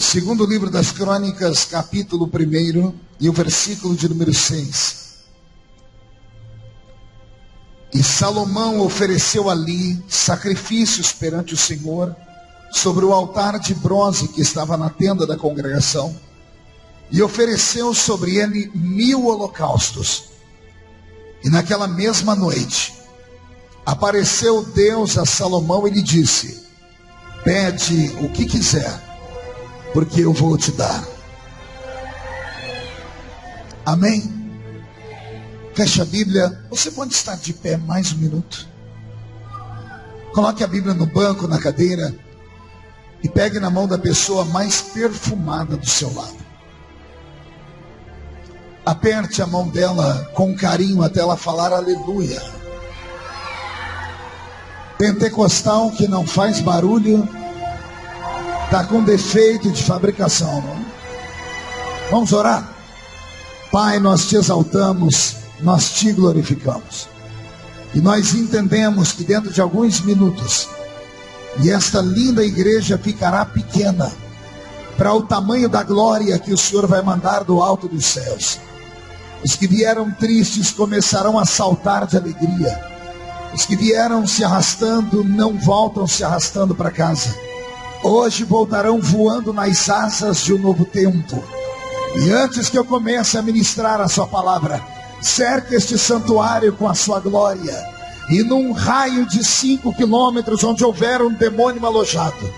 Segundo livro das Crônicas, capítulo 1 e o versículo de número 6. E Salomão ofereceu ali sacrifícios perante o Senhor sobre o altar de bronze que estava na tenda da congregação, e ofereceu sobre ele mil holocaustos. E naquela mesma noite, apareceu Deus a Salomão e lhe disse: Pede o que quiser, porque eu vou te dar. Amém? Feche a Bíblia. Você pode estar de pé mais um minuto. Coloque a Bíblia no banco, na cadeira. E pegue na mão da pessoa mais perfumada do seu lado. Aperte a mão dela com carinho até ela falar aleluia. Pentecostal que não faz barulho, está com defeito de fabricação. Vamos orar? Pai, nós te exaltamos, nós te glorificamos. E nós entendemos que dentro de alguns minutos, e esta linda igreja ficará pequena para o tamanho da glória que o Senhor vai mandar do alto dos céus. Os que vieram tristes começarão a saltar de alegria. Os que vieram se arrastando não voltam se arrastando para casa. Hoje voltarão voando nas asas de um novo tempo. E antes que eu comece a ministrar a sua palavra, cerque este santuário com a sua glória. E num raio de cinco quilômetros, onde houver um demônio alojado,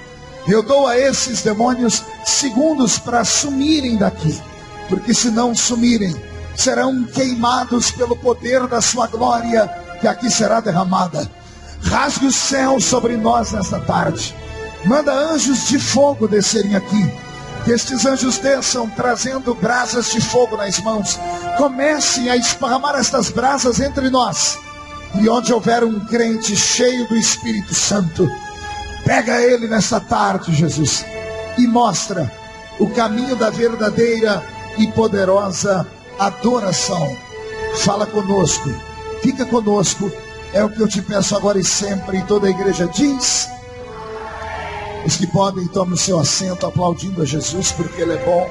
eu dou a esses demônios segundos para sumirem daqui, porque se não sumirem, serão queimados pelo poder da sua glória, que aqui será derramada. Rasgue o céu sobre nós nesta tarde. Manda anjos de fogo descerem aqui que estes anjos desçam trazendo brasas de fogo nas mãos. Comecem a esparramar estas brasas entre nós. E onde houver um crente cheio do Espírito Santo, pega ele nesta tarde, Jesus, e mostra o caminho da verdadeira e poderosa adoração. Fala conosco, fica conosco, é o que eu te peço agora e sempre. E toda a igreja diz. Os que podem, tomem o seu assento aplaudindo a Jesus, porque Ele é bom,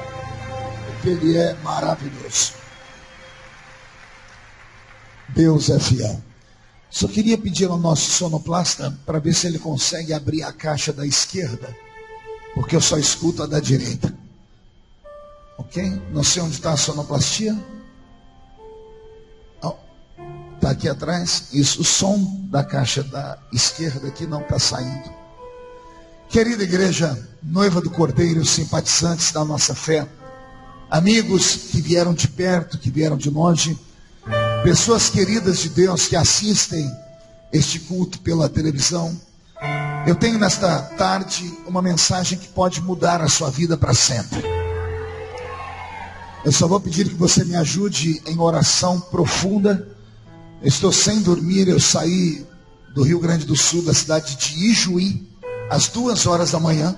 porque Ele é maravilhoso. Deus é fiel. Só queria pedir ao nosso sonoplasta para ver se ele consegue abrir a caixa da esquerda, porque eu só escuto a da direita. Ok? Não sei onde está a sonoplastia. Está aqui atrás. Isso, o som da caixa da esquerda aqui não está saindo. Querida igreja, noiva do Cordeiro, simpatizantes da nossa fé, amigos que vieram de perto, que vieram de longe, pessoas queridas de Deus que assistem este culto pela televisão, eu tenho nesta tarde uma mensagem que pode mudar a sua vida para sempre. Eu só vou pedir que você me ajude em oração profunda. Eu estou sem dormir, eu saí do Rio Grande do Sul, da cidade de Ijuí, às duas horas da manhã,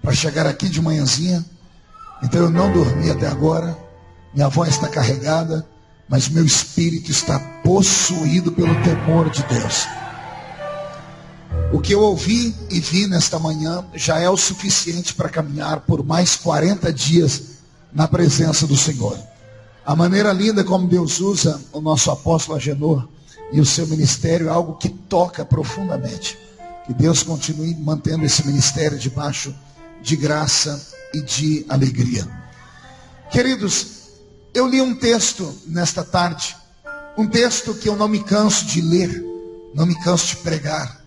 para chegar aqui de manhãzinha. Então eu não dormi até agora. Minha voz está carregada, mas meu espírito está possuído pelo temor de Deus. O que eu ouvi e vi nesta manhã já é o suficiente para caminhar por mais 40 dias na presença do Senhor. A maneira linda como Deus usa o nosso apóstolo Agenor e o seu ministério é algo que toca profundamente. Que Deus continue mantendo esse ministério debaixo de graça e de alegria. Queridos, eu li um texto nesta tarde, um texto que eu não me canso de ler, não me canso de pregar.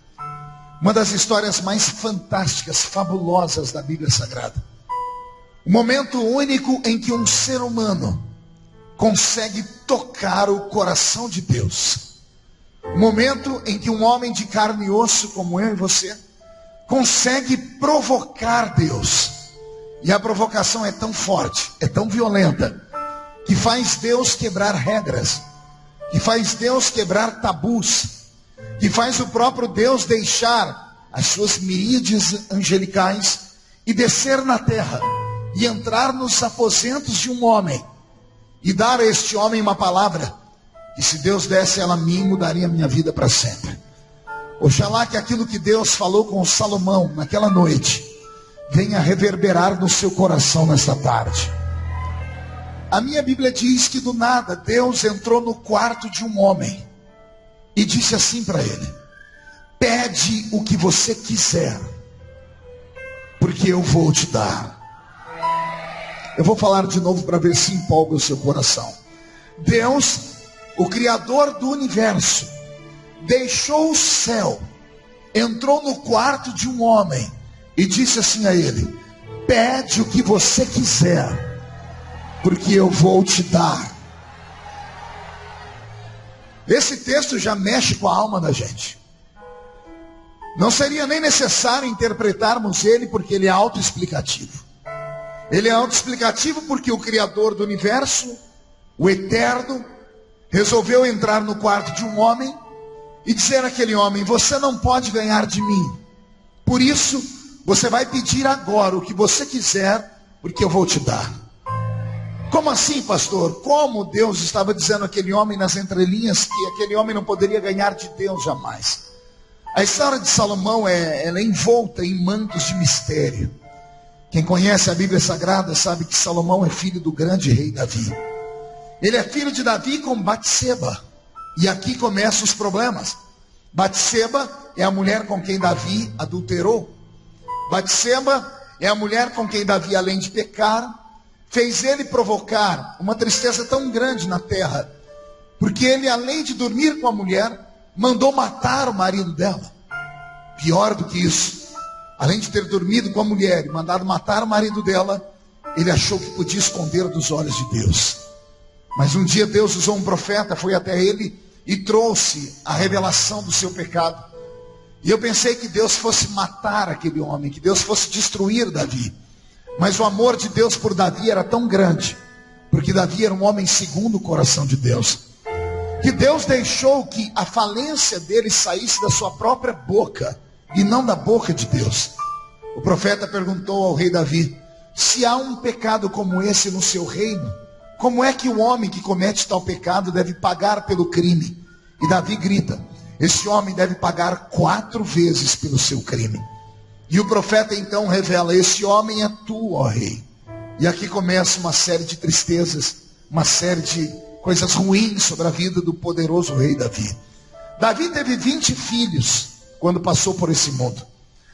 Uma das histórias mais fantásticas, fabulosas da Bíblia Sagrada. Um momento único em que um ser humano consegue tocar o coração de Deus momento em que um homem de carne e osso como eu e você consegue provocar Deus. E a provocação é tão forte, é tão violenta, que faz Deus quebrar regras, que faz Deus quebrar tabus, que faz o próprio Deus deixar as suas miríades angelicais e descer na terra e entrar nos aposentos de um homem e dar a este homem uma palavra e se Deus desse ela a mim, mudaria a minha vida para sempre. Oxalá que aquilo que Deus falou com Salomão naquela noite venha reverberar no seu coração nesta tarde. A minha Bíblia diz que do nada Deus entrou no quarto de um homem e disse assim para ele: Pede o que você quiser, porque eu vou te dar. Eu vou falar de novo para ver se empolga o seu coração. Deus, o Criador do universo, deixou o céu, entrou no quarto de um homem e disse assim a ele: Pede o que você quiser, porque eu vou te dar. Esse texto já mexe com a alma da gente. Não seria nem necessário interpretarmos ele, porque ele é autoexplicativo. Ele é autoexplicativo porque o Criador do universo, o Eterno, resolveu entrar no quarto de um homem e dizer àquele homem: Você não pode ganhar de mim. Por isso, você vai pedir agora o que você quiser, porque eu vou te dar. Como assim, pastor? Como Deus estava dizendo àquele homem nas entrelinhas que aquele homem não poderia ganhar de Deus jamais? A história de Salomão é, é envolta em mantos de mistério. Quem conhece a Bíblia Sagrada sabe que Salomão é filho do grande rei Davi. Ele é filho de Davi com Batseba. E aqui começam os problemas. Batseba é a mulher com quem Davi adulterou. Batseba é a mulher com quem Davi, além de pecar, fez ele provocar uma tristeza tão grande na terra, porque ele, além de dormir com a mulher, mandou matar o marido dela. Pior do que isso, além de ter dormido com a mulher e mandado matar o marido dela, ele achou que podia esconder dos olhos de Deus. Mas um dia Deus usou um profeta, foi até ele e trouxe a revelação do seu pecado. E eu pensei que Deus fosse matar aquele homem, que Deus fosse destruir Davi. Mas o amor de Deus por Davi era tão grande, porque Davi era um homem segundo o coração de Deus, que Deus deixou que a falência dele saísse da sua própria boca e não da boca de Deus. O profeta perguntou ao rei Davi: se há um pecado como esse no seu reino, como é que o homem que comete tal pecado deve pagar pelo crime? E Davi grita: esse homem deve pagar quatro vezes pelo seu crime. E o profeta então revela: Esse homem é tu, ó rei. E aqui começa uma série de tristezas, uma série de coisas ruins sobre a vida do poderoso rei Davi. Davi teve 20 filhos quando passou por esse mundo.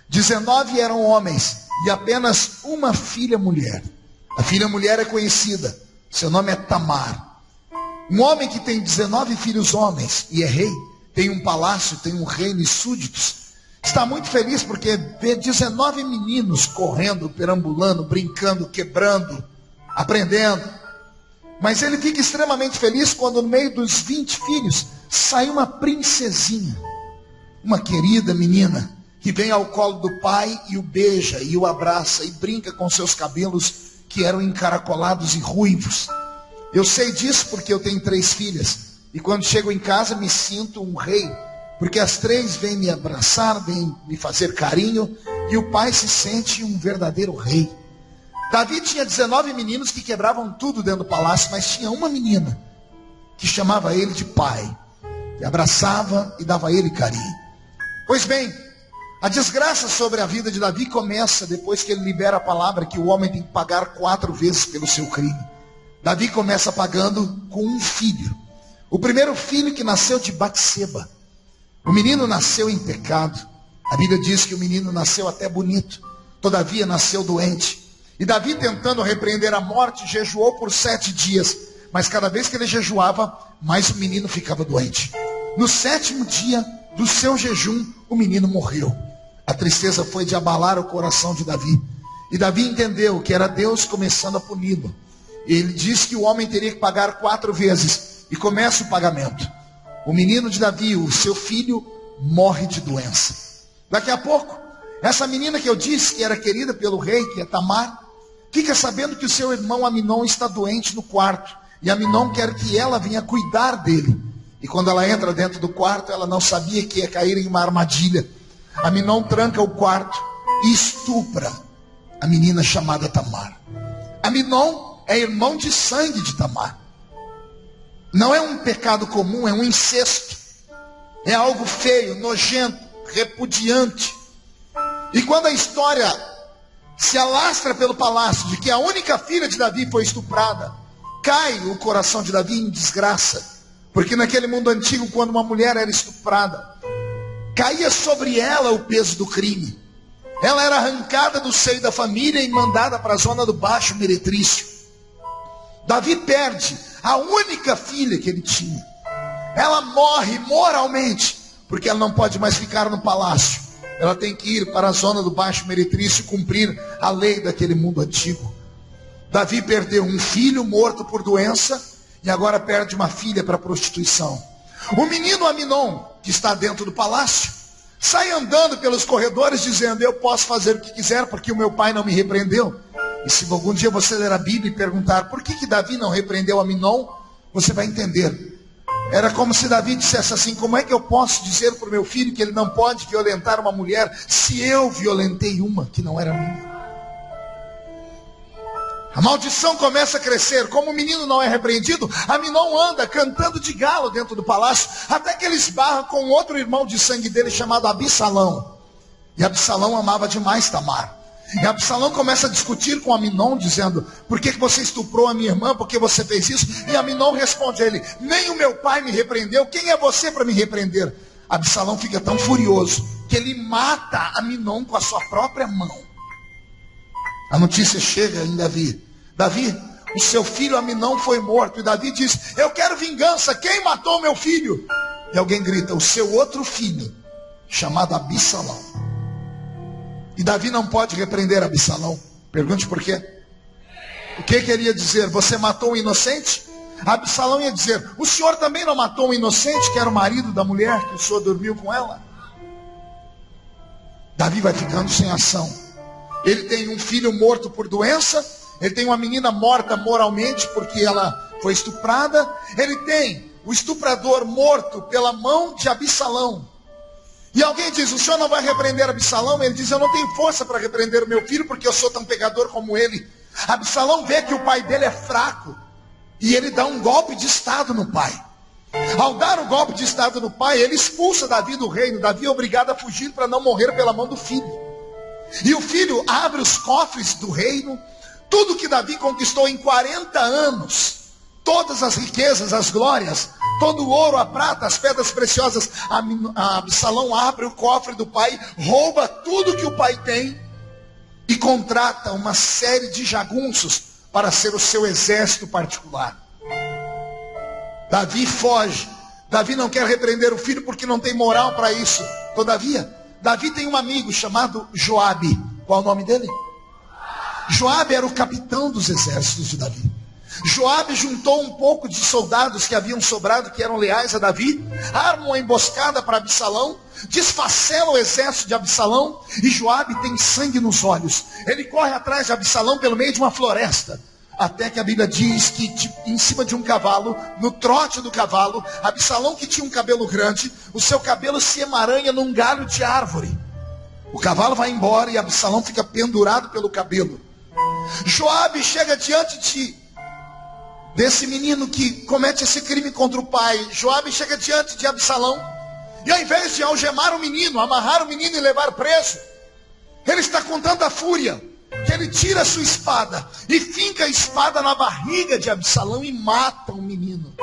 19 eram homens e apenas uma filha mulher. A filha mulher é conhecida, seu nome é Tamar. Um homem que tem 19 filhos homens e é rei, tem um palácio, tem um reino e súditos, Está muito feliz porque vê 19 meninos correndo, perambulando, brincando, quebrando, aprendendo. Mas ele fica extremamente feliz quando no meio dos 20 filhos sai uma princesinha, uma querida menina, que vem ao colo do pai e o beija e o abraça e brinca com seus cabelos que eram encaracolados e ruivos. Eu sei disso porque eu tenho três filhas. E quando chego em casa me sinto um rei porque as três vêm me abraçar, vêm me fazer carinho, e o pai se sente um verdadeiro rei. Davi tinha 19 meninos que quebravam tudo dentro do palácio, mas tinha uma menina que chamava ele de pai, que abraçava e dava ele carinho. Pois bem, a desgraça sobre a vida de Davi começa depois que ele libera a palavra que o homem tem que pagar quatro vezes pelo seu crime. Davi começa pagando com um filho. O primeiro filho que nasceu de Batseba. O menino nasceu em pecado. A Bíblia diz que o menino nasceu até bonito, todavia nasceu doente. E Davi, tentando repreender a morte, jejuou por sete dias. Mas cada vez que ele jejuava, mais o menino ficava doente. No sétimo dia do seu jejum, o menino morreu. A tristeza foi de abalar o coração de Davi. E Davi entendeu que era Deus começando a puni-lo. Ele disse que o homem teria que pagar quatro vezes. E começa o pagamento. O menino de Davi, o seu filho, morre de doença. Daqui a pouco, essa menina que eu disse que era querida pelo rei, que é Tamar, fica sabendo que o seu irmão Aminon está doente no quarto. E Aminon quer que ela venha cuidar dele. E quando ela entra dentro do quarto, ela não sabia que ia cair em uma armadilha. Aminon tranca o quarto e estupra a menina chamada Tamar. Aminon é irmão de sangue de Tamar. Não é um pecado comum, é um incesto. É algo feio, nojento, repudiante. E quando a história se alastra pelo palácio de que a única filha de Davi foi estuprada, cai o coração de Davi em desgraça. Porque naquele mundo antigo, quando uma mulher era estuprada, caía sobre ela o peso do crime. Ela era arrancada do seio da família e mandada para a zona do Baixo Meretrício. Davi perde a única filha que ele tinha. Ela morre moralmente, porque ela não pode mais ficar no palácio. Ela tem que ir para a zona do Baixo Meretrício cumprir a lei daquele mundo antigo. Davi perdeu um filho morto por doença e agora perde uma filha para prostituição. O menino Aminon, que está dentro do palácio, sai andando pelos corredores dizendo: Eu posso fazer o que quiser porque o meu pai não me repreendeu. E se algum dia você ler a Bíblia e perguntar por que, que Davi não repreendeu Aminon, você vai entender. Era como se Davi dissesse assim: Como é que eu posso dizer para o meu filho que ele não pode violentar uma mulher se eu violentei uma que não era minha? A maldição começa a crescer. Como o menino não é repreendido, Aminon anda cantando de galo dentro do palácio, até que ele esbarra com outro irmão de sangue dele chamado Absalão. E Absalão amava demais Tamar. E Absalão começa a discutir com Aminon, dizendo: Por que, você estuprou a minha irmã? Por que você fez isso? E Aminon responde a ele: Nem o meu pai me repreendeu. Quem é você para me repreender? Absalão fica tão furioso que ele mata Aminon com a sua própria mão. A notícia chega em Davi. Davi, o seu filho Aminão foi morto. E Davi diz: Eu quero vingança. Quem matou meu filho? E alguém grita: O seu outro filho, chamado Absalão. E Davi não pode repreender Absalão. Pergunte por quê. O que queria dizer? Você matou um inocente? Absalão ia dizer: O senhor também não matou um inocente, que era o marido da mulher que o senhor dormiu com ela? Davi vai ficando sem ação. Ele tem um filho morto por doença, ele tem uma menina morta moralmente porque ela foi estuprada, ele tem o estuprador morto pela mão de Absalão. E alguém diz: O senhor não vai repreender Absalão? Ele diz: Eu não tenho força para repreender o meu filho porque eu sou tão pegador como ele. Absalão vê que o pai dele é fraco e ele dá um golpe de estado no pai. Ao dar o golpe de estado no pai, ele expulsa Davi do reino. Davi é obrigado a fugir para não morrer pela mão do filho. E o filho abre os cofres do reino, tudo que Davi conquistou em 40 anos, todas as riquezas, as glórias, todo o ouro, a prata, as pedras preciosas. Absalão abre o cofre do pai, rouba tudo que o pai tem e contrata uma série de jagunços para ser o seu exército particular. Davi foge. Davi não quer repreender o filho porque não tem moral para isso. Todavia, Davi tem um amigo chamado Joabe. Qual é o nome dele? Joabe era o capitão dos exércitos de Davi. Joabe juntou um pouco de soldados que haviam sobrado, que eram leais a Davi, arma uma emboscada para Absalão, desfacela o exército de Absalão, e Joabe tem sangue nos olhos. Ele corre atrás de Absalão pelo meio de uma floresta. Até que a Bíblia diz que em cima de um cavalo, no trote do cavalo, Absalão que tinha um cabelo grande, o seu cabelo se emaranha num galho de árvore. O cavalo vai embora e Absalão fica pendurado pelo cabelo. Joabe chega diante de desse menino que comete esse crime contra o pai. Joabe chega diante de Absalão e ao invés de algemar o menino, amarrar o menino e levar preso, ele está com tanta fúria que ele tira a sua espada e finca a espada na barriga de Absalão e mata o menino.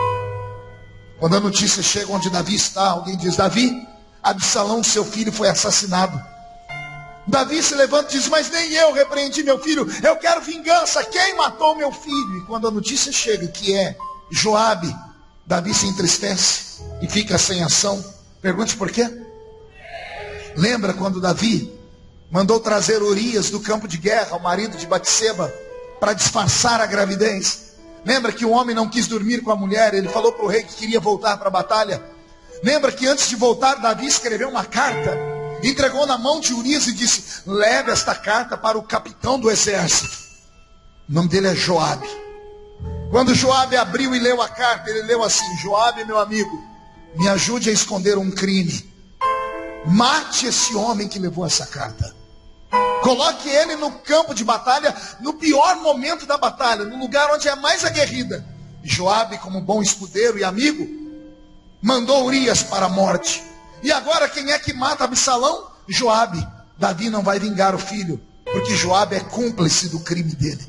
Quando a notícia chega onde Davi está, alguém diz: Davi, Absalão, seu filho, foi assassinado. Davi se levanta e diz: Mas nem eu repreendi meu filho, eu quero vingança. Quem matou meu filho? E quando a notícia chega que é Joabe, Davi se entristece e fica sem ação. Pergunte por quê? Lembra quando Davi Mandou trazer Urias do campo de guerra, o marido de Batseba, para disfarçar a gravidez. Lembra que o homem não quis dormir com a mulher, ele falou para o rei que queria voltar para a batalha. Lembra que antes de voltar, Davi escreveu uma carta, entregou na mão de Urias e disse: Leve esta carta para o capitão do exército. O nome dele é Joabe. Quando Joabe abriu e leu a carta, ele leu assim: Joabe, meu amigo, me ajude a esconder um crime. Mate esse homem que levou essa carta. Coloque ele no campo de batalha, no pior momento da batalha, no lugar onde é mais aguerrida. Joabe, como bom escudeiro e amigo, mandou Urias para a morte. E agora quem é que mata Absalão? Joabe. Davi não vai vingar o filho, Porque Joabe é cúmplice do crime dele.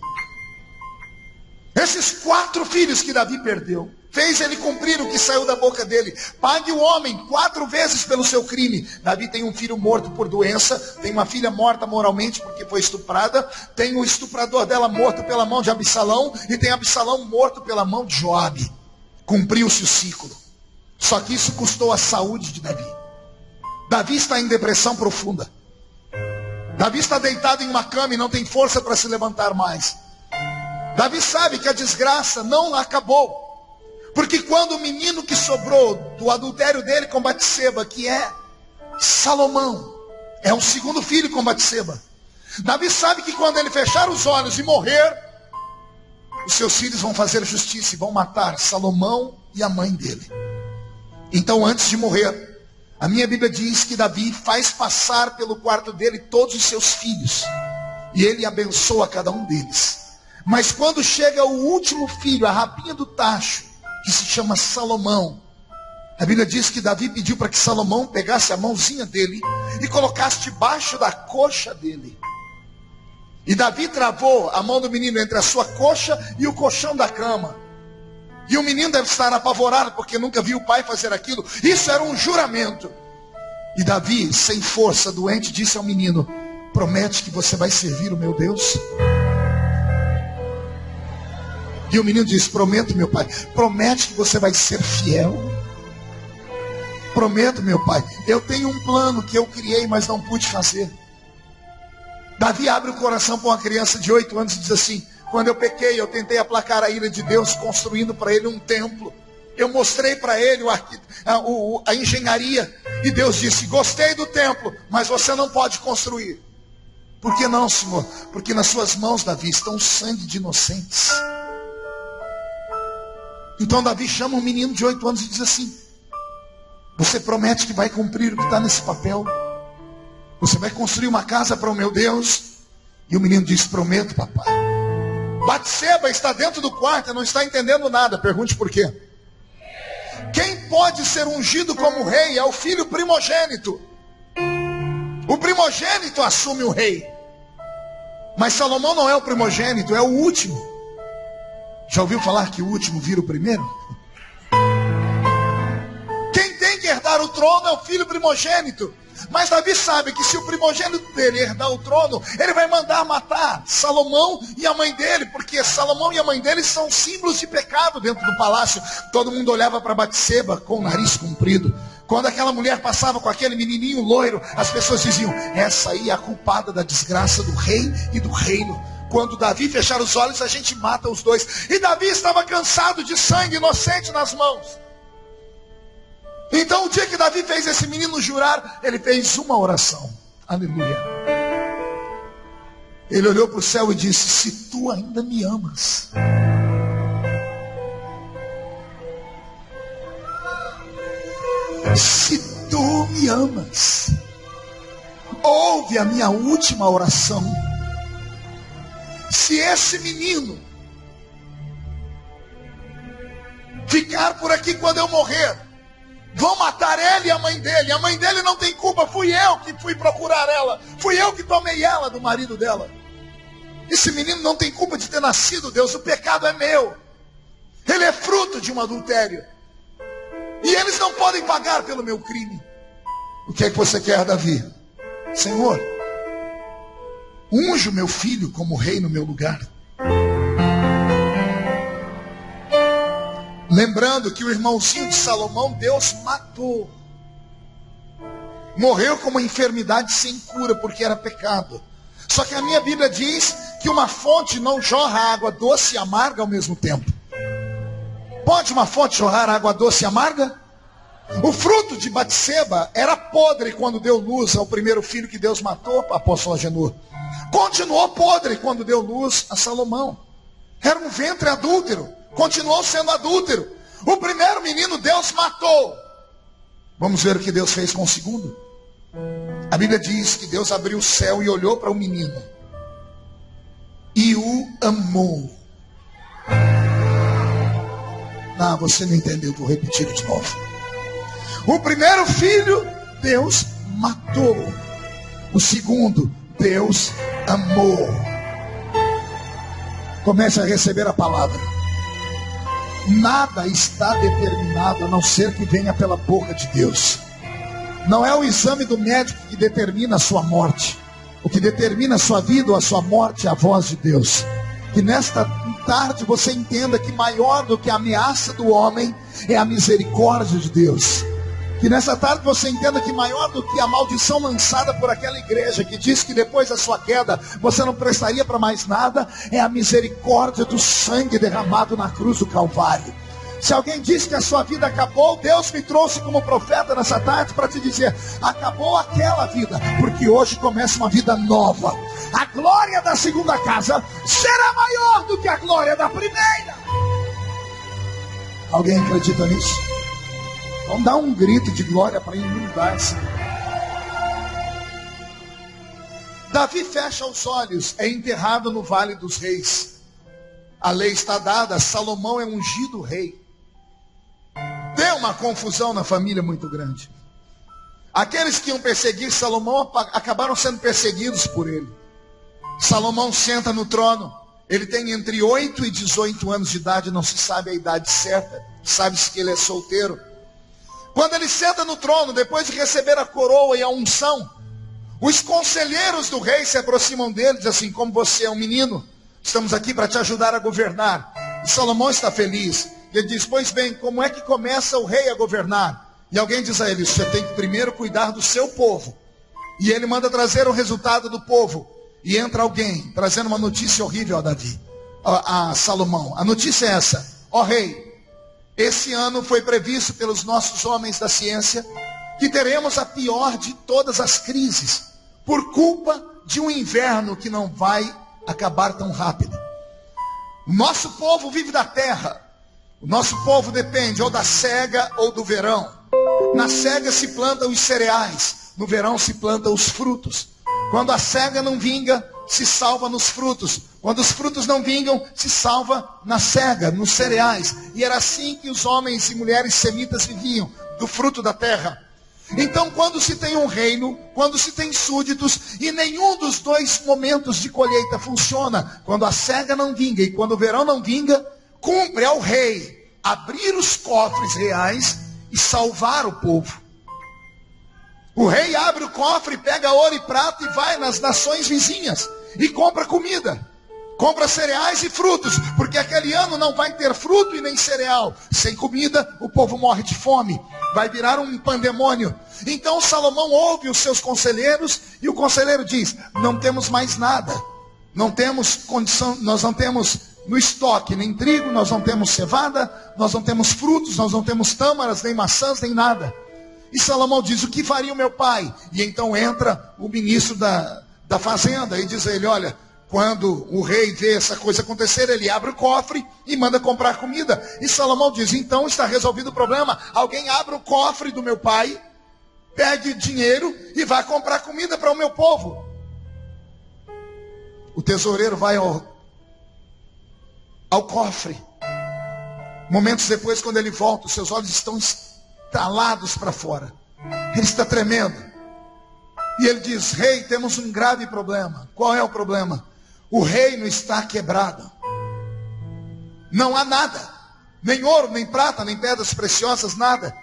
Esses quatro filhos que Davi perdeu, fez ele cumprir o que saiu da boca dele. Pague o homem quatro vezes pelo seu crime. Davi tem um filho morto por doença, tem uma filha morta moralmente porque foi estuprada, tem o estuprador dela morto pela mão de Absalão e tem Absalão morto pela mão de Joabe. Cumpriu-se o ciclo. Só que isso custou a saúde de Davi. Davi está em depressão profunda. Davi está deitado em uma cama e não tem força para se levantar mais. Davi sabe que a desgraça não acabou. Porque quando o menino que sobrou do adultério dele com Batseba, que é Salomão, é o segundo filho com Batseba. Davi sabe que quando ele fechar os olhos e morrer, os seus filhos vão fazer justiça e vão matar Salomão e a mãe dele. Então, antes de morrer, a minha Bíblia diz que Davi faz passar pelo quarto dele todos os seus filhos. E ele abençoa cada um deles. Mas quando chega o último filho, a rapinha do tacho, que se chama Salomão, a Bíblia diz que Davi pediu para que Salomão pegasse a mãozinha dele e colocasse debaixo da coxa dele. E Davi travou a mão do menino entre a sua coxa e o colchão da cama. E o menino deve estar apavorado porque nunca viu o pai fazer aquilo. Isso era um juramento. E Davi, sem força, doente, disse ao menino: Promete que você vai servir o meu Deus? E o menino diz: Prometo, meu pai. Promete que você vai ser fiel. Prometo, meu pai. Eu tenho um plano que eu criei, mas não pude fazer. Davi abre o coração para uma criança de oito anos e diz assim: Quando eu pequei, eu tentei aplacar a ira de Deus, construindo para ele um templo. Eu mostrei para ele a, a, a engenharia. E Deus disse: Gostei do templo, mas você não pode construir. Por que não, Senhor? Porque nas suas mãos, Davi, estão o sangue de inocentes. Então Davi chama um menino de oito anos e diz assim: Você promete que vai cumprir o que está nesse papel? Você vai construir uma casa para o meu Deus? E o menino diz: Prometo, papai. Batseba está dentro do quarto, não está entendendo nada. Pergunte por quê. Quem pode ser ungido como rei é o filho primogênito. O primogênito assume o rei. Mas Salomão não é o primogênito, é o último. Já ouviu falar que o último vira o primeiro? Quem tem que herdar o trono é o filho primogênito. Mas Davi sabe que se o primogênito dele herdar o trono, ele vai mandar matar Salomão e a mãe dele, porque Salomão e a mãe dele são símbolos de pecado dentro do palácio. Todo mundo olhava para Batseba com o nariz comprido. Quando aquela mulher passava com aquele menininho loiro, as pessoas diziam: essa aí é a culpada da desgraça do rei e do reino. Quando Davi fechar os olhos, a gente mata os dois. E Davi estava cansado de sangue inocente nas mãos. Então, o dia que Davi fez esse menino jurar, ele fez uma oração. Aleluia. Ele olhou para o céu e disse: Se tu ainda me amas. Se tu me amas, ouve a minha última oração se esse menino ficar por aqui quando eu morrer, vão matar ele e a mãe dele. A mãe dele não tem culpa, fui eu que fui procurar ela, fui eu que tomei ela do marido dela. Esse menino não tem culpa de ter nascido, Deus, o pecado é meu. Ele é fruto de um adultério. E eles não podem pagar pelo meu crime. O que é que você quer, Davi? Senhor, Unjo meu filho como rei no meu lugar. Lembrando que o irmãozinho de Salomão, Deus matou. Morreu com uma enfermidade sem cura, porque era pecado. Só que a minha Bíblia diz que uma fonte não jorra água doce e amarga ao mesmo tempo. Pode uma fonte jorrar água doce e amarga? O fruto de Batseba era podre quando deu luz ao primeiro filho que Deus matou, apóstolo Agenor. Continuou podre quando deu luz a Salomão. Era um ventre adúltero. Continuou sendo adúltero. O primeiro menino Deus matou. Vamos ver o que Deus fez com o segundo. A Bíblia diz que Deus abriu o céu e olhou para o menino. E o amou. Não, você não entendeu, vou repetir de novo. O primeiro filho, Deus matou. O segundo, Deus amou. Comece a receber a palavra. Nada está determinado a não ser que venha pela boca de Deus. Não é o exame do médico que determina a sua morte. O que determina a sua vida ou a sua morte é a voz de Deus. Que nesta tarde você entenda que maior do que a ameaça do homem é a misericórdia de Deus. Que nessa tarde você entenda que maior do que a maldição lançada por aquela igreja que diz que depois da sua queda você não prestaria para mais nada, é a misericórdia do sangue derramado na cruz do Calvário. Se alguém diz que a sua vida acabou, Deus me trouxe como profeta nessa tarde para te dizer: acabou aquela vida, porque hoje começa uma vida nova. A glória da segunda casa será maior do que a glória da primeira. Alguém acredita nisso? Vamos dar um grito de glória para inundar esse. Davi fecha os olhos, é enterrado no vale dos reis. A lei está dada, Salomão é ungido rei. Deu uma confusão na família muito grande. Aqueles que iam perseguir Salomão acabaram sendo perseguidos por ele. Salomão senta no trono. Ele tem entre 8 e 18 anos de idade, não se sabe a idade certa. Sabe-se que ele é solteiro. Quando ele senta no trono, depois de receber a coroa e a unção, os conselheiros do rei se aproximam dele dizem assim: Como você é um menino, estamos aqui para te ajudar a governar. E Salomão está feliz. E ele diz: Pois bem, como é que começa o rei a governar? E alguém diz a ele: Você tem que primeiro cuidar do seu povo. E ele manda trazer o resultado do povo. E entra alguém trazendo uma notícia horrível a Davi, a, a Salomão. A notícia é essa: Ó rei, esse ano foi previsto pelos nossos homens da ciência que teremos a pior de todas as crises, por culpa de um inverno que não vai acabar tão rápido. O nosso povo vive da terra. O nosso povo depende ou da cega ou do verão. Na cega se plantam os cereais, no verão se plantam os frutos. Quando a cega não vinga, se salva nos frutos. Quando os frutos não vingam, se salva na cega, nos cereais. E era assim que os homens e mulheres semitas viviam, do fruto da terra. Então, quando se tem um reino, quando se tem súditos, e nenhum dos dois momentos de colheita funciona, quando a cega não vinga e quando o verão não vinga, cumpre ao rei abrir os cofres reais e salvar o povo. O rei abre o cofre, pega ouro e prata e vai nas nações vizinhas e compra comida. Compra cereais e frutos, porque aquele ano não vai ter fruto e nem cereal. Sem comida, o povo morre de fome. Vai virar um pandemônio. Então Salomão ouve os seus conselheiros e o conselheiro diz: Não temos mais nada. Não temos condição, nós não temos no estoque nem trigo, nós não temos cevada, nós não temos frutos, nós não temos tâmaras, nem maçãs, nem nada. E Salomão diz: O que faria o meu pai? E então entra o ministro da, da fazenda e diz a ele: Olha, quando o rei vê essa coisa acontecer, ele abre o cofre e manda comprar comida. E Salomão diz: Então está resolvido o problema. Alguém abre o cofre do meu pai, pegue dinheiro e vá comprar comida para o meu povo. O tesoureiro vai ao, ao cofre. Momentos depois, quando ele volta, os seus olhos estão estalados para fora. Ele está tremendo. E ele diz: Rei, temos um grave problema. Qual é o problema? O reino está quebrado. Não há nada, nem ouro, nem prata, nem pedras preciosas, nada.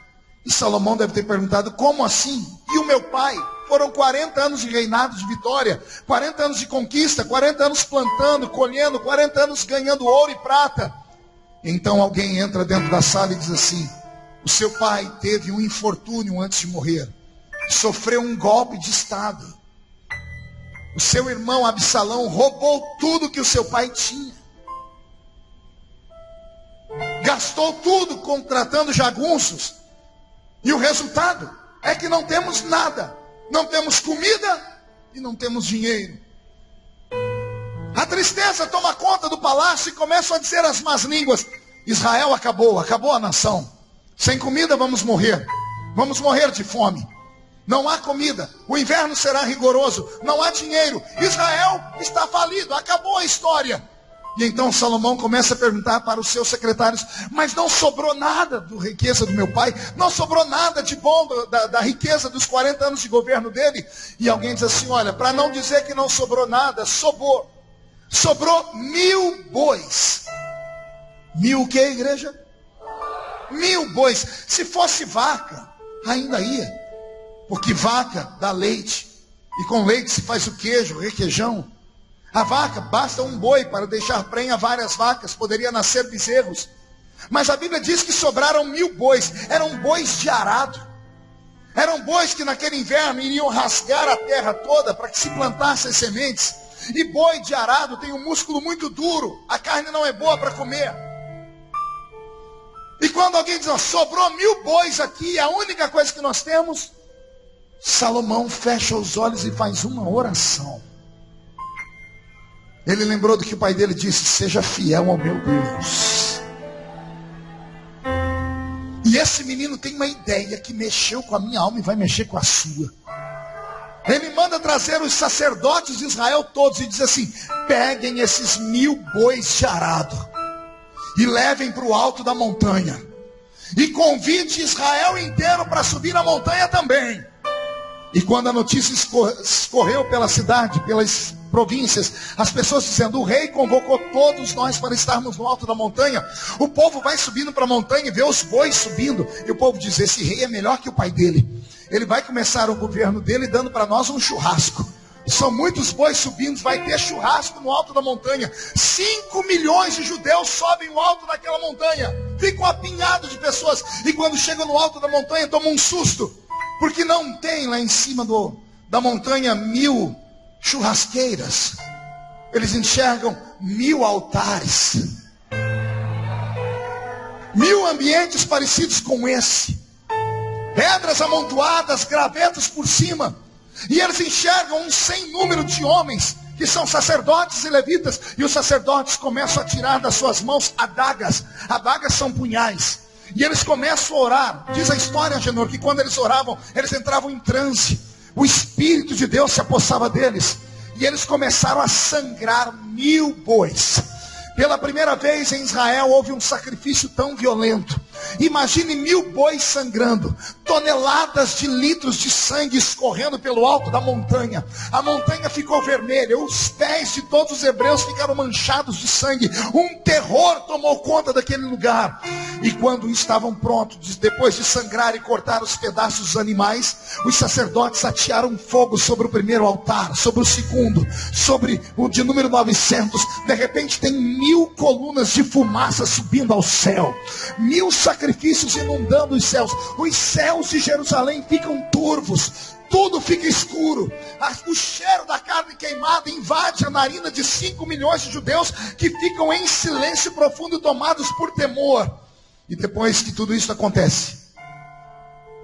E Salomão deve ter perguntado: como assim? E o meu pai? Foram 40 anos de reinado de vitória, 40 anos de conquista, 40 anos plantando, colhendo, 40 anos ganhando ouro e prata. Então alguém entra dentro da sala e diz assim: o seu pai teve um infortúnio antes de morrer sofreu um golpe de Estado. O seu irmão Absalão roubou tudo que o seu pai tinha. Gastou tudo contratando jagunços. E o resultado é que não temos nada. Não temos comida e não temos dinheiro. A tristeza toma conta do palácio e começam a dizer as más línguas: Israel acabou, acabou a nação. Sem comida vamos morrer. Vamos morrer de fome. Não há comida, o inverno será rigoroso, não há dinheiro. Israel está falido, acabou a história. E então Salomão começa a perguntar para os seus secretários: Mas não sobrou nada do riqueza do meu pai? Não sobrou nada de bom da, da riqueza dos 40 anos de governo dele? E alguém diz assim: Olha, para não dizer que não sobrou nada, sobrou. Sobrou mil bois. Mil o que, igreja? Mil bois. Se fosse vaca, ainda ia. Porque vaca dá leite. E com leite se faz o queijo, requeijão. A vaca, basta um boi para deixar prenha várias vacas, poderia nascer bezerros. Mas a Bíblia diz que sobraram mil bois, eram bois de arado. Eram bois que naquele inverno iriam rasgar a terra toda para que se plantassem sementes. E boi de arado tem um músculo muito duro, a carne não é boa para comer. E quando alguém diz, ó, sobrou mil bois aqui, a única coisa que nós temos, Salomão fecha os olhos e faz uma oração. Ele lembrou do que o pai dele disse: Seja fiel ao meu Deus. E esse menino tem uma ideia que mexeu com a minha alma e vai mexer com a sua. Ele manda trazer os sacerdotes de Israel todos e diz assim: peguem esses mil bois de arado e levem para o alto da montanha. E convide Israel inteiro para subir a montanha também. E quando a notícia escorreu pela cidade, pelas províncias, as pessoas dizendo: o rei convocou todos nós para estarmos no alto da montanha. O povo vai subindo para a montanha e vê os bois subindo. E o povo diz: esse rei é melhor que o pai dele. Ele vai começar o governo dele dando para nós um churrasco. São muitos bois subindo, vai ter churrasco no alto da montanha. Cinco milhões de judeus sobem o alto daquela montanha. Ficam apinhados de pessoas. E quando chegam no alto da montanha, tomam um susto. Porque não tem lá em cima do, da montanha mil churrasqueiras. Eles enxergam mil altares. Mil ambientes parecidos com esse. Pedras amontoadas, gravetos por cima. E eles enxergam um sem número de homens que são sacerdotes e levitas, e os sacerdotes começam a tirar das suas mãos adagas. Adagas são punhais. E eles começam a orar. Diz a história, Genor, que quando eles oravam, eles entravam em transe. O Espírito de Deus se apossava deles. E eles começaram a sangrar mil bois. Pela primeira vez em Israel houve um sacrifício tão violento. Imagine mil bois sangrando, toneladas de litros de sangue escorrendo pelo alto da montanha. A montanha ficou vermelha, os pés de todos os hebreus ficaram manchados de sangue. Um terror tomou conta daquele lugar. E quando estavam prontos, depois de sangrar e cortar os pedaços dos animais, os sacerdotes atearam fogo sobre o primeiro altar, sobre o segundo, sobre o de número 900. De repente tem mil colunas de fumaça subindo ao céu, mil sacrifícios inundando os céus. Os céus de Jerusalém ficam turvos, tudo fica escuro. O cheiro da carne queimada invade a narina de 5 milhões de judeus que ficam em silêncio profundo, tomados por temor. E depois que tudo isso acontece,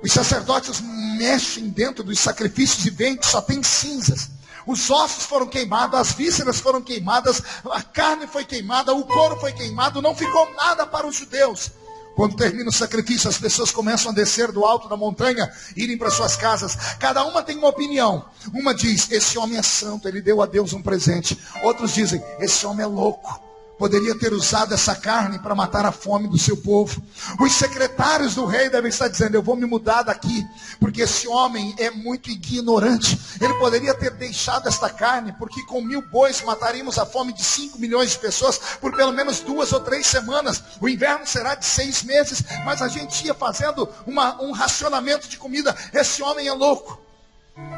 os sacerdotes mexem dentro dos sacrifícios e veem que só tem cinzas. Os ossos foram queimados, as vísceras foram queimadas, a carne foi queimada, o couro foi queimado, não ficou nada para os judeus. Quando termina o sacrifício, as pessoas começam a descer do alto da montanha, irem para suas casas. Cada uma tem uma opinião. Uma diz: Esse homem é santo, ele deu a Deus um presente. Outros dizem: Esse homem é louco poderia ter usado essa carne para matar a fome do seu povo. Os secretários do rei devem estar dizendo: Eu vou me mudar daqui, porque esse homem é muito ignorante. Ele poderia ter deixado esta carne, porque com mil bois mataríamos a fome de cinco milhões de pessoas por pelo menos duas ou três semanas. O inverno será de seis meses, mas a gente ia fazendo uma, um racionamento de comida. Esse homem é louco.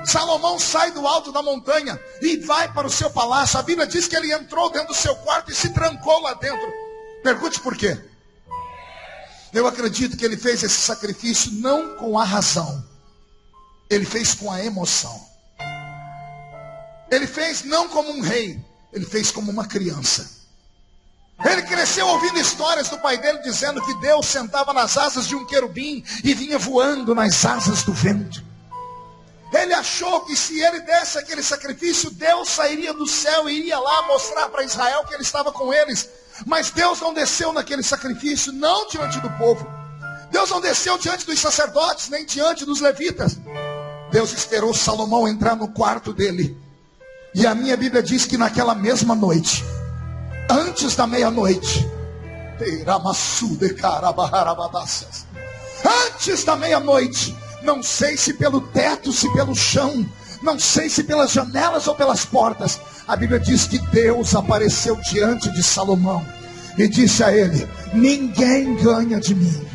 Salomão sai do alto da montanha e vai para o seu palácio. A Bíblia diz que ele entrou dentro do seu quarto e se trancou lá dentro. Pergunte por quê? Eu acredito que ele fez esse sacrifício não com a razão, ele fez com a emoção. Ele fez não como um rei, ele fez como uma criança. Ele cresceu ouvindo histórias do pai dele dizendo que Deus sentava nas asas de um querubim e vinha voando nas asas do vento. Ele achou que se ele desse aquele sacrifício, Deus sairia do céu e iria lá mostrar para Israel que ele estava com eles. Mas Deus não desceu naquele sacrifício, não diante do povo. Deus não desceu diante dos sacerdotes, nem diante dos levitas. Deus esperou Salomão entrar no quarto dele. E a minha Bíblia diz que naquela mesma noite, antes da meia-noite. Antes da meia-noite, não sei se pelo teto, se pelo chão, não sei se pelas janelas ou pelas portas. A Bíblia diz que Deus apareceu diante de Salomão e disse a ele: Ninguém ganha de mim.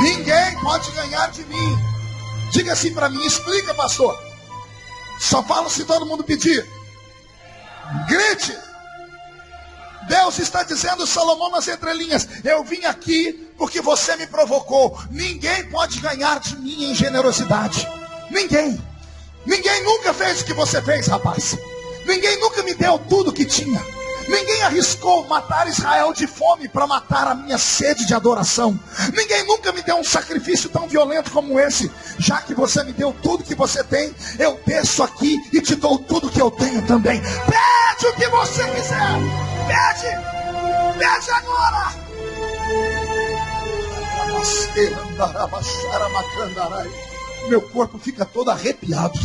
Ninguém pode ganhar de mim. Diga assim para mim, explica, pastor. Só falo se todo mundo pedir. Grite. Deus está dizendo, Salomão, nas entrelinhas: Eu vim aqui porque você me provocou. Ninguém pode ganhar de mim em generosidade. Ninguém. Ninguém nunca fez o que você fez, rapaz. Ninguém nunca me deu tudo que tinha. Ninguém arriscou matar Israel de fome para matar a minha sede de adoração. Ninguém nunca me deu um sacrifício tão violento como esse. Já que você me deu tudo que você tem, eu desço aqui e te dou tudo que eu tenho também. Pede o que você quiser. Pede. Pede agora. Meu corpo fica todo arrepiado.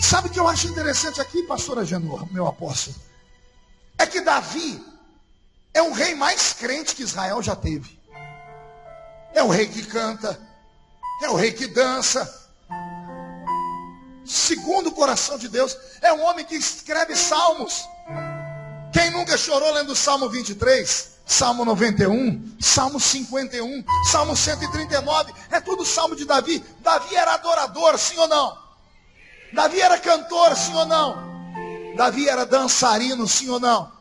Sabe o que eu acho interessante aqui, pastora Genor, meu apóstolo? É que Davi é o rei mais crente que Israel já teve. É o rei que canta, é o rei que dança. Segundo o coração de Deus, é um homem que escreve salmos. Quem nunca chorou lendo o Salmo 23? Salmo 91, Salmo 51, Salmo 139, é tudo Salmo de Davi. Davi era adorador, sim ou não? Davi era cantor, sim ou não? Davi era dançarino, sim ou não?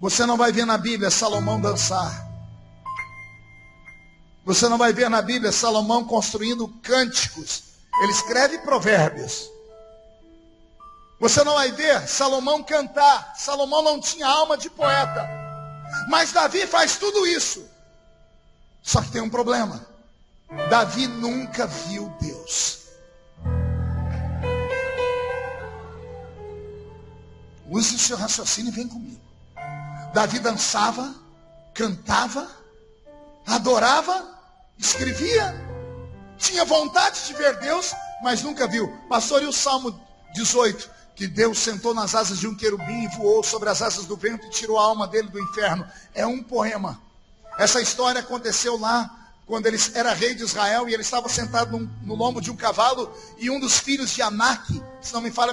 Você não vai ver na Bíblia Salomão dançar. Você não vai ver na Bíblia Salomão construindo cânticos. Ele escreve provérbios. Você não vai ver Salomão cantar. Salomão não tinha alma de poeta. Mas Davi faz tudo isso. Só que tem um problema. Davi nunca viu Deus. Use o seu raciocínio e vem comigo. Davi dançava, cantava, adorava, escrevia, tinha vontade de ver Deus, mas nunca viu. Pastor, e o Salmo 18? Que Deus sentou nas asas de um querubim e voou sobre as asas do vento e tirou a alma dele do inferno. É um poema. Essa história aconteceu lá quando ele era rei de Israel e ele estava sentado no lombo de um cavalo e um dos filhos de Anak, se não me falha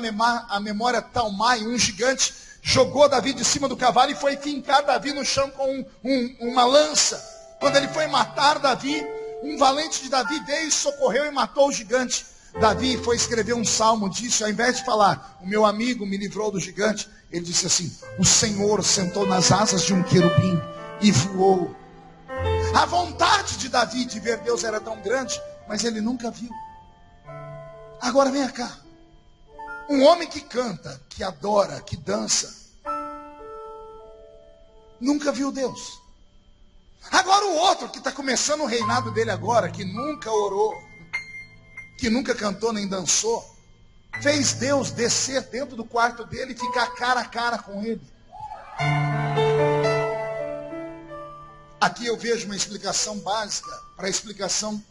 a memória, Talmai, um gigante, jogou Davi de cima do cavalo e foi fincar Davi no chão com um, um, uma lança. Quando ele foi matar Davi, um valente de Davi veio socorreu e matou o gigante. Davi foi escrever um salmo, disse, ao invés de falar, o meu amigo me livrou do gigante, ele disse assim, o Senhor sentou nas asas de um querubim e voou a vontade de Davi de ver Deus era tão grande, mas ele nunca viu. Agora vem cá. Um homem que canta, que adora, que dança, nunca viu Deus. Agora o outro que está começando o reinado dele agora, que nunca orou, que nunca cantou nem dançou, fez Deus descer dentro do quarto dele e ficar cara a cara com ele. Aqui eu vejo uma explicação básica para a explicação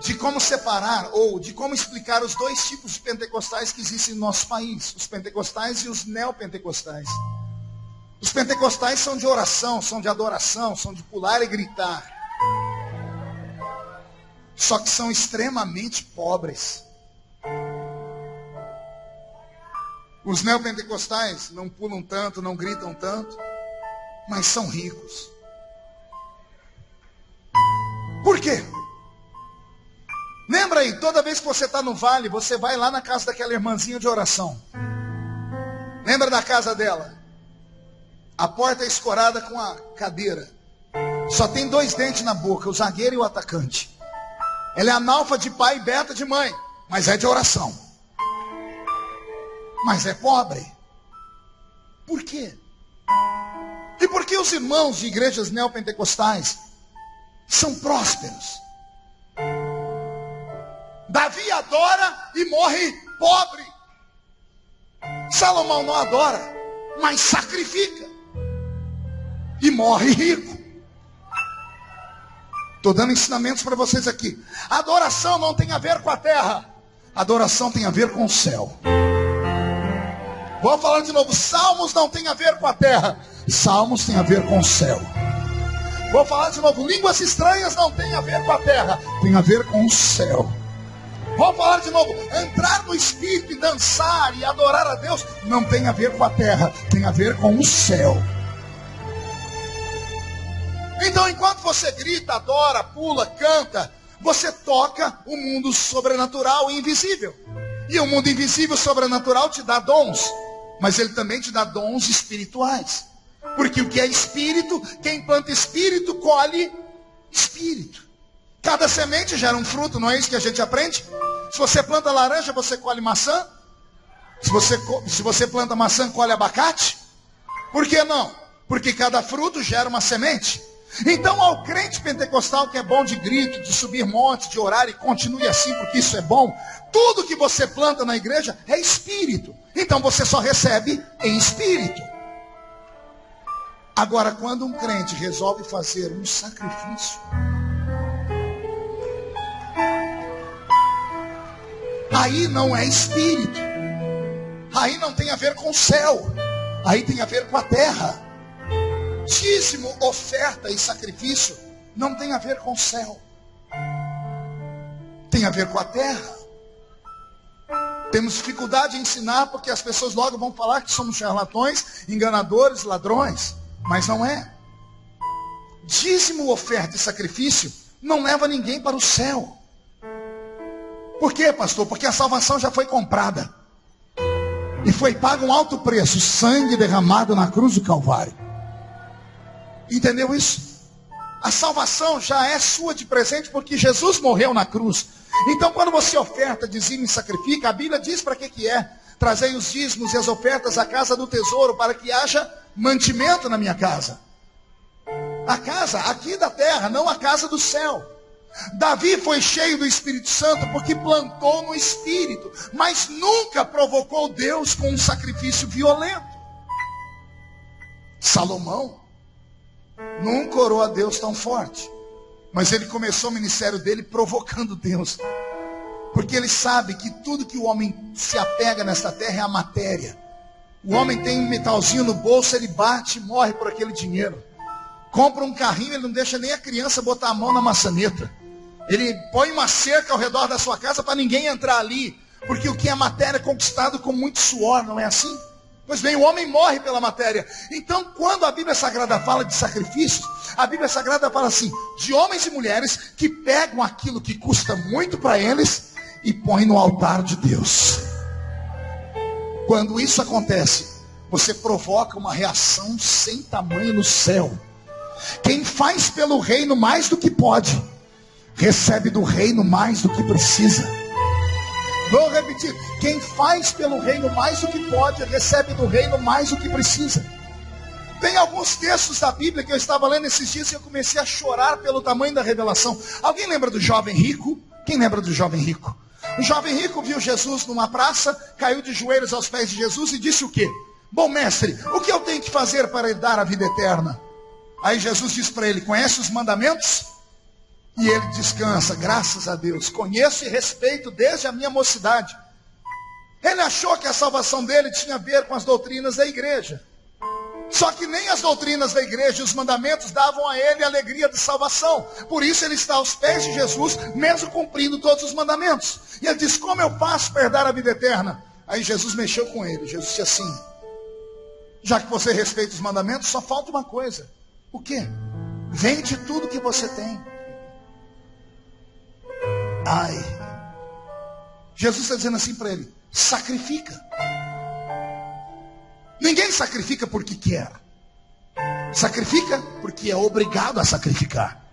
de como separar ou de como explicar os dois tipos de pentecostais que existem no nosso país, os pentecostais e os neopentecostais. Os pentecostais são de oração, são de adoração, são de pular e gritar. Só que são extremamente pobres. Os neopentecostais não pulam tanto, não gritam tanto mas são ricos. Por quê? Lembra aí, toda vez que você está no vale, você vai lá na casa daquela irmãzinha de oração. Lembra da casa dela? A porta é escorada com a cadeira. Só tem dois dentes na boca, o zagueiro e o atacante. Ela é analfa de pai e beta de mãe, mas é de oração. Mas é pobre. Por quê? E por que os irmãos de igrejas neopentecostais são prósperos? Davi adora e morre pobre. Salomão não adora, mas sacrifica e morre rico. Estou dando ensinamentos para vocês aqui. Adoração não tem a ver com a terra, adoração tem a ver com o céu. Vou falar de novo. Salmos não tem a ver com a terra. Salmos tem a ver com o céu. Vou falar de novo. Línguas estranhas não tem a ver com a terra. Tem a ver com o céu. Vou falar de novo. Entrar no Espírito e dançar e adorar a Deus não tem a ver com a terra. Tem a ver com o céu. Então, enquanto você grita, adora, pula, canta, você toca o mundo sobrenatural e invisível. E o mundo invisível sobrenatural te dá dons, mas ele também te dá dons espirituais. Porque o que é espírito, quem planta espírito, colhe espírito. Cada semente gera um fruto, não é isso que a gente aprende? Se você planta laranja, você colhe maçã. Se você, se você planta maçã, colhe abacate. Por que não? Porque cada fruto gera uma semente. Então, ao crente pentecostal que é bom de grito, de subir monte, de orar e continue assim, porque isso é bom, tudo que você planta na igreja é espírito. Então você só recebe em espírito. Agora, quando um crente resolve fazer um sacrifício, aí não é espírito, aí não tem a ver com o céu, aí tem a ver com a terra. Dízimo, oferta e sacrifício não tem a ver com o céu, tem a ver com a terra. Temos dificuldade em ensinar porque as pessoas logo vão falar que somos charlatões, enganadores, ladrões. Mas não é. Dízimo, oferta e sacrifício não leva ninguém para o céu. Por quê, pastor? Porque a salvação já foi comprada. E foi pago um alto preço, sangue derramado na cruz do Calvário. Entendeu isso? A salvação já é sua de presente porque Jesus morreu na cruz. Então, quando você oferta, dizime e sacrifica, a Bíblia diz para que, que é. Trazei os dízimos e as ofertas à casa do tesouro, para que haja mantimento na minha casa. A casa aqui da terra, não a casa do céu. Davi foi cheio do Espírito Santo porque plantou no Espírito, mas nunca provocou Deus com um sacrifício violento. Salomão nunca orou a Deus tão forte. Mas ele começou o ministério dele provocando Deus. Porque ele sabe que tudo que o homem se apega nesta terra é a matéria. O homem tem um metalzinho no bolso, ele bate e morre por aquele dinheiro. Compra um carrinho, ele não deixa nem a criança botar a mão na maçaneta. Ele põe uma cerca ao redor da sua casa para ninguém entrar ali. Porque o que é matéria é conquistado com muito suor, não é assim? Pois bem, o homem morre pela matéria. Então, quando a Bíblia Sagrada fala de sacrifícios, a Bíblia Sagrada fala assim: de homens e mulheres que pegam aquilo que custa muito para eles e põem no altar de Deus. Quando isso acontece, você provoca uma reação sem tamanho no céu. Quem faz pelo reino mais do que pode, recebe do reino mais do que precisa. Vou repetir: quem faz pelo reino mais do que pode, recebe do reino mais do que precisa. Tem alguns textos da Bíblia que eu estava lendo esses dias e eu comecei a chorar pelo tamanho da revelação. Alguém lembra do jovem rico? Quem lembra do jovem rico? O jovem rico viu Jesus numa praça, caiu de joelhos aos pés de Jesus e disse o quê? Bom mestre, o que eu tenho que fazer para dar a vida eterna? Aí Jesus disse para ele: Conhece os mandamentos? E ele descansa, graças a Deus. Conheço e respeito desde a minha mocidade. Ele achou que a salvação dele tinha a ver com as doutrinas da igreja. Só que nem as doutrinas da igreja e os mandamentos davam a ele a alegria de salvação. Por isso ele está aos pés de Jesus, mesmo cumprindo todos os mandamentos. E ele diz: Como eu faço para herdar a vida eterna? Aí Jesus mexeu com ele. Jesus disse assim: Já que você respeita os mandamentos, só falta uma coisa. O quê? Vende tudo que você tem Ai. Jesus está dizendo assim para ele: sacrifica. Ninguém sacrifica porque quer. Sacrifica porque é obrigado a sacrificar.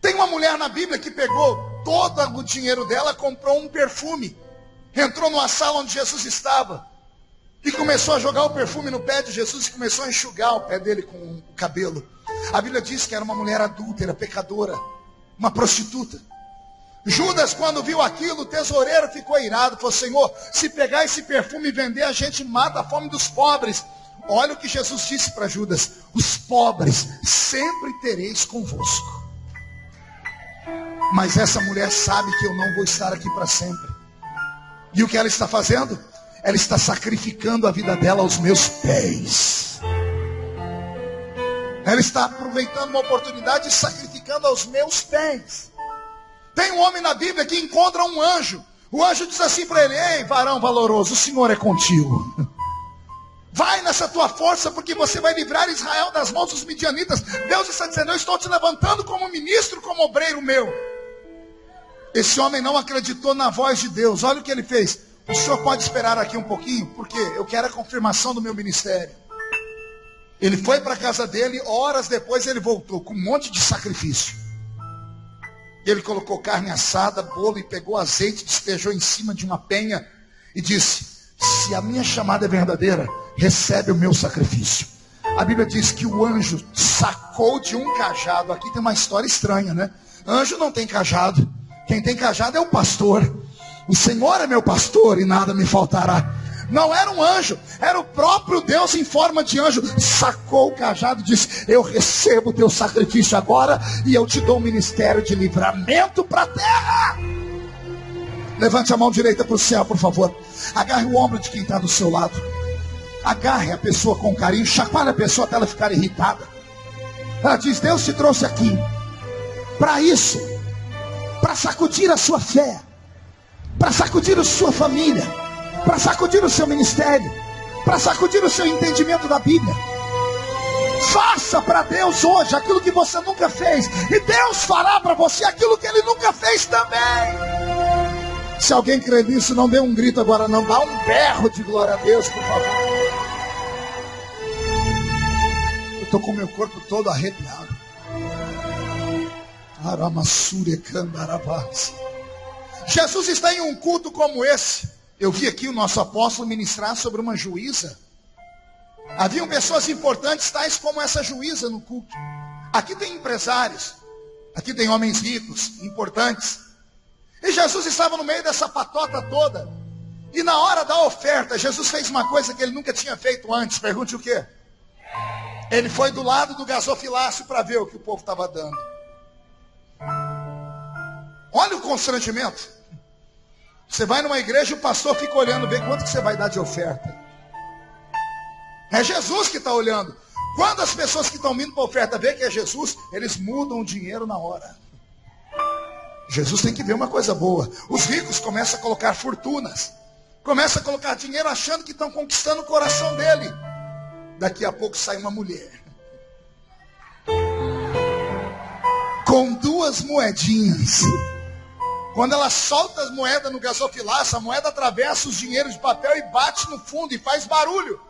Tem uma mulher na Bíblia que pegou todo o dinheiro dela, comprou um perfume, entrou numa sala onde Jesus estava e começou a jogar o perfume no pé de Jesus e começou a enxugar o pé dele com o cabelo. A Bíblia diz que era uma mulher adúltera, pecadora, uma prostituta. Judas, quando viu aquilo, o tesoureiro ficou irado. Falou: Senhor, se pegar esse perfume e vender, a gente mata a fome dos pobres. Olha o que Jesus disse para Judas: Os pobres sempre tereis convosco. Mas essa mulher sabe que eu não vou estar aqui para sempre. E o que ela está fazendo? ela está sacrificando a vida dela aos meus pés. Ela está aproveitando uma oportunidade e sacrificando aos meus pés. Tem um homem na Bíblia que encontra um anjo. O anjo diz assim para ele: Ei, varão valoroso, o Senhor é contigo. Vai nessa tua força, porque você vai livrar Israel das mãos dos midianitas. Deus está dizendo: Eu estou te levantando como ministro, como obreiro meu. Esse homem não acreditou na voz de Deus. Olha o que ele fez. O senhor pode esperar aqui um pouquinho, porque eu quero a confirmação do meu ministério. Ele foi para a casa dele, horas depois ele voltou com um monte de sacrifício. Ele colocou carne assada, bolo e pegou azeite, despejou em cima de uma penha e disse: Se a minha chamada é verdadeira, recebe o meu sacrifício. A Bíblia diz que o anjo sacou de um cajado. Aqui tem uma história estranha, né? Anjo não tem cajado. Quem tem cajado é o pastor. O Senhor é meu pastor e nada me faltará. Não era um anjo, era o próprio Deus em forma de anjo. Sacou o cajado e disse: Eu recebo o teu sacrifício agora e eu te dou um ministério de livramento para a terra. Levante a mão direita para o céu, por favor. Agarre o ombro de quem está do seu lado. Agarre a pessoa com carinho, chacoalhe a pessoa até ela ficar irritada. Ela diz: Deus te trouxe aqui para isso, para sacudir a sua fé, para sacudir a sua família para sacudir o seu ministério, para sacudir o seu entendimento da Bíblia. Faça para Deus hoje aquilo que você nunca fez, e Deus fará para você aquilo que Ele nunca fez também. Se alguém crê nisso, não dê um grito agora, não, dá um berro de glória a Deus, por favor. Eu estou com meu corpo todo arrepiado. Jesus está em um culto como esse. Eu vi aqui o nosso apóstolo ministrar sobre uma juíza. Haviam pessoas importantes, tais como essa juíza no culto. Aqui tem empresários, aqui tem homens ricos, importantes. E Jesus estava no meio dessa patota toda. E na hora da oferta, Jesus fez uma coisa que ele nunca tinha feito antes. Pergunte o quê? Ele foi do lado do gasofilácio para ver o que o povo estava dando. Olha o constrangimento. Você vai numa igreja e o pastor fica olhando, vê quanto que você vai dar de oferta. É Jesus que está olhando. Quando as pessoas que estão vindo para a oferta vê que é Jesus, eles mudam o dinheiro na hora. Jesus tem que ver uma coisa boa. Os ricos começam a colocar fortunas. Começam a colocar dinheiro achando que estão conquistando o coração dele. Daqui a pouco sai uma mulher. Com duas moedinhas. Quando ela solta as moedas no gasofilaço, a moeda atravessa os dinheiros de papel e bate no fundo e faz barulho.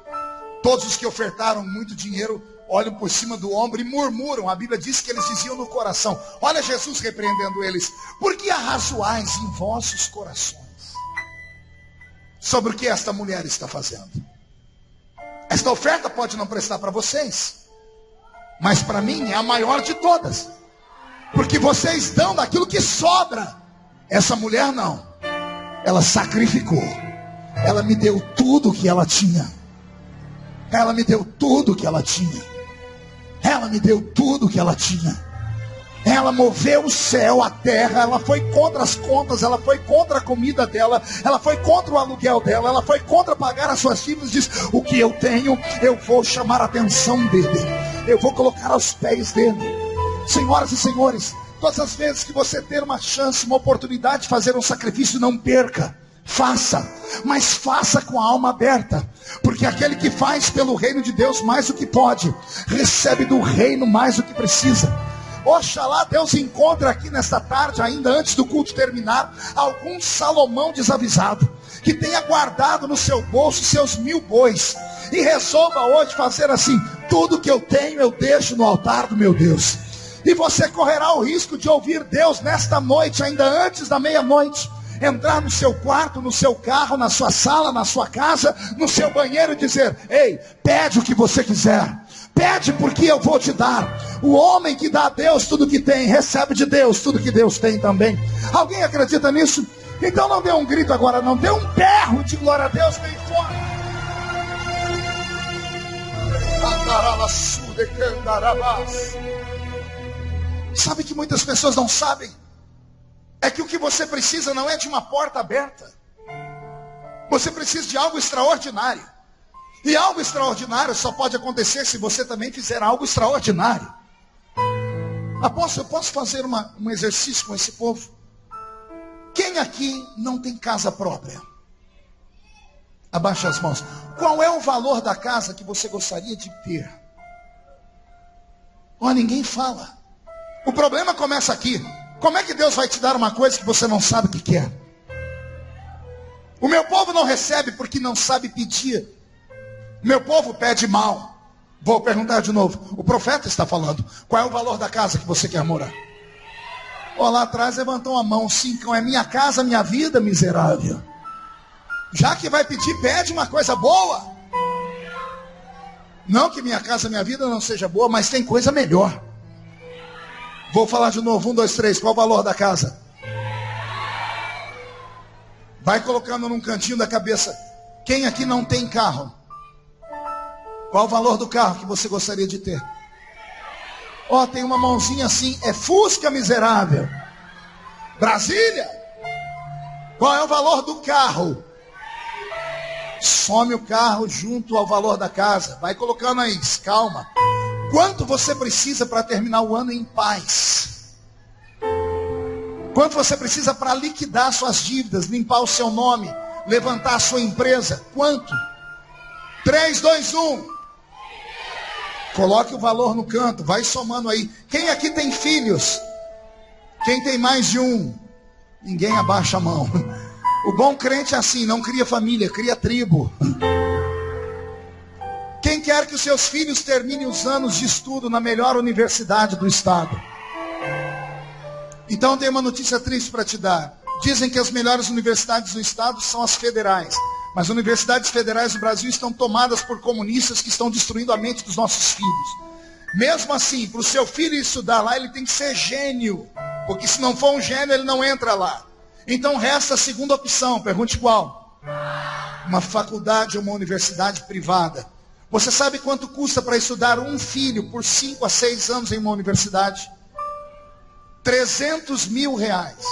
Todos os que ofertaram muito dinheiro olham por cima do ombro e murmuram. A Bíblia diz que eles diziam no coração: Olha Jesus repreendendo eles. Por que arrazoais em vossos corações? Sobre o que esta mulher está fazendo. Esta oferta pode não prestar para vocês, mas para mim é a maior de todas. Porque vocês dão daquilo que sobra. Essa mulher não. Ela sacrificou. Ela me deu tudo que ela tinha. Ela me deu tudo que ela tinha. Ela me deu tudo que ela tinha. Ela moveu o céu, a terra, ela foi contra as contas, ela foi contra a comida dela, ela foi contra o aluguel dela, ela foi contra pagar as suas dívidas. Diz: O que eu tenho, eu vou chamar a atenção dele, eu vou colocar aos pés dele. Senhoras e senhores, Todas as vezes que você ter uma chance, uma oportunidade de fazer um sacrifício, não perca. Faça, mas faça com a alma aberta, porque aquele que faz pelo reino de Deus mais do que pode, recebe do reino mais do que precisa. Oxalá Deus encontre aqui nesta tarde, ainda antes do culto terminar, algum Salomão desavisado, que tenha guardado no seu bolso seus mil bois, e resolva hoje fazer assim: tudo que eu tenho eu deixo no altar do meu Deus. E você correrá o risco de ouvir Deus nesta noite, ainda antes da meia-noite, entrar no seu quarto, no seu carro, na sua sala, na sua casa, no seu banheiro e dizer: Ei, pede o que você quiser. Pede porque eu vou te dar. O homem que dá a Deus tudo que tem, recebe de Deus tudo que Deus tem também. Alguém acredita nisso? Então não dê um grito agora, não dê um berro de glória a Deus bem forte. Sabe que muitas pessoas não sabem? É que o que você precisa não é de uma porta aberta. Você precisa de algo extraordinário. E algo extraordinário só pode acontecer se você também fizer algo extraordinário. Apóstolo, eu posso fazer uma, um exercício com esse povo? Quem aqui não tem casa própria? Abaixa as mãos. Qual é o valor da casa que você gostaria de ter? Oh, ninguém fala. O problema começa aqui. Como é que Deus vai te dar uma coisa que você não sabe o que quer? O meu povo não recebe porque não sabe pedir. Meu povo pede mal. Vou perguntar de novo. O profeta está falando. Qual é o valor da casa que você quer morar? Ó, lá atrás levantou a mão. Cincão, é minha casa, minha vida, miserável. Já que vai pedir, pede uma coisa boa. Não que minha casa, minha vida não seja boa, mas tem coisa melhor. Vou falar de novo. Um, dois, três. Qual o valor da casa? Vai colocando num cantinho da cabeça. Quem aqui não tem carro? Qual o valor do carro que você gostaria de ter? Ó, oh, tem uma mãozinha assim, é Fusca miserável. Brasília. Qual é o valor do carro? Some o carro junto ao valor da casa. Vai colocando aí, calma. Quanto você precisa para terminar o ano em paz? Quanto você precisa para liquidar suas dívidas, limpar o seu nome, levantar a sua empresa? Quanto? 3, 2, 1. Coloque o valor no canto, vai somando aí. Quem aqui tem filhos? Quem tem mais de um? Ninguém abaixa a mão. O bom crente é assim, não cria família, cria tribo. Que os seus filhos terminem os anos de estudo na melhor universidade do estado? Então tem uma notícia triste para te dar. Dizem que as melhores universidades do estado são as federais. Mas universidades federais do Brasil estão tomadas por comunistas que estão destruindo a mente dos nossos filhos. Mesmo assim, para o seu filho estudar lá, ele tem que ser gênio. Porque se não for um gênio, ele não entra lá. Então resta a segunda opção. Pergunte qual? Uma faculdade ou uma universidade privada. Você sabe quanto custa para estudar um filho por 5 a 6 anos em uma universidade? 300 mil reais.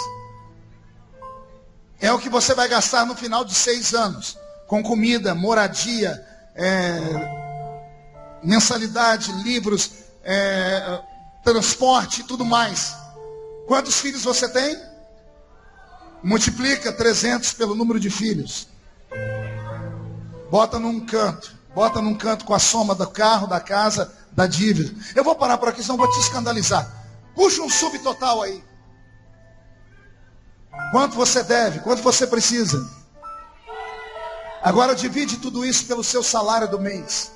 É o que você vai gastar no final de seis anos. Com comida, moradia, é, mensalidade, livros, é, transporte e tudo mais. Quantos filhos você tem? Multiplica 300 pelo número de filhos. Bota num canto. Bota num canto com a soma do carro, da casa, da dívida. Eu vou parar por aqui, senão vou te escandalizar. Puxa um subtotal aí. Quanto você deve? Quanto você precisa? Agora divide tudo isso pelo seu salário do mês.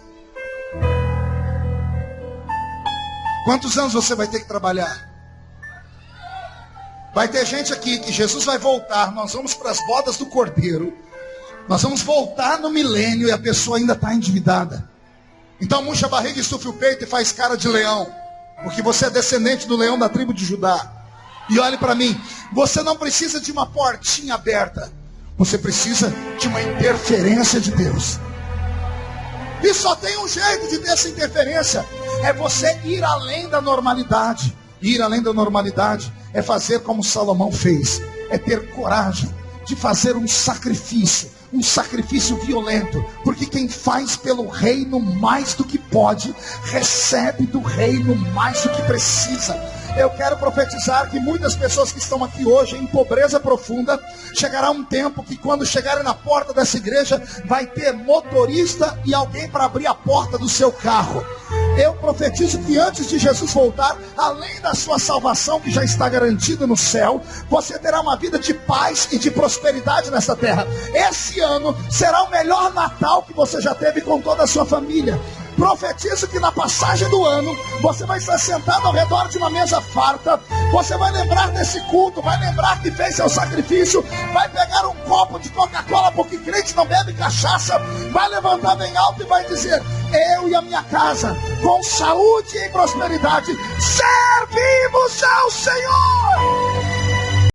Quantos anos você vai ter que trabalhar? Vai ter gente aqui que Jesus vai voltar, nós vamos para as bodas do cordeiro. Nós vamos voltar no milênio e a pessoa ainda está endividada. Então murcha a barriga, estufe o peito e faz cara de leão. Porque você é descendente do leão da tribo de Judá. E olhe para mim, você não precisa de uma portinha aberta. Você precisa de uma interferência de Deus. E só tem um jeito de ter essa interferência: é você ir além da normalidade. Ir além da normalidade é fazer como Salomão fez, é ter coragem de fazer um sacrifício, um sacrifício violento, porque quem faz pelo reino mais do que pode, recebe do reino mais do que precisa. Eu quero profetizar que muitas pessoas que estão aqui hoje em pobreza profunda, chegará um tempo que quando chegarem na porta dessa igreja, vai ter motorista e alguém para abrir a porta do seu carro. Eu profetizo que antes de Jesus voltar, além da sua salvação que já está garantida no céu, você terá uma vida de paz e de prosperidade nessa terra. Esse ano será o melhor Natal que você já teve com toda a sua família. Profetizo que na passagem do ano você vai estar sentado ao redor de uma mesa farta. Você vai lembrar desse culto, vai lembrar que fez seu sacrifício, vai pegar um copo de Coca-Cola, porque crente não bebe cachaça, vai levantar bem alto e vai dizer: Eu e a minha casa, com saúde e prosperidade, servimos ao Senhor.